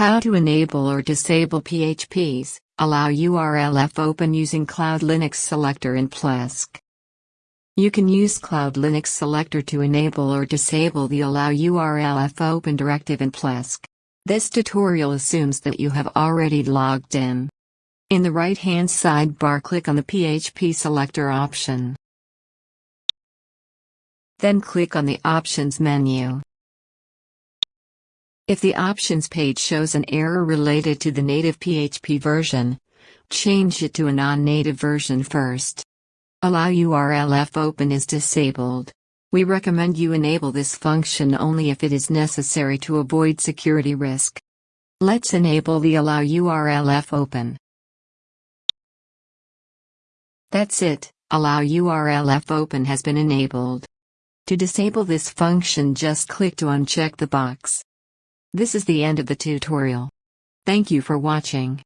How to enable or disable PHPs, allow URLF open using CloudLinux Selector in Plesk. You can use CloudLinux Selector to enable or disable the Allow URLF Open directive in Plesk. This tutorial assumes that you have already logged in. In the right-hand sidebar click on the PHP Selector option. Then click on the Options menu. If the options page shows an error related to the native PHP version, change it to a non-native version first. Allow URLF open is disabled. We recommend you enable this function only if it is necessary to avoid security risk. Let's enable the Allow URLF open. That's it, Allow URLF open has been enabled. To disable this function just click to uncheck the box. This is the end of the tutorial. Thank you for watching.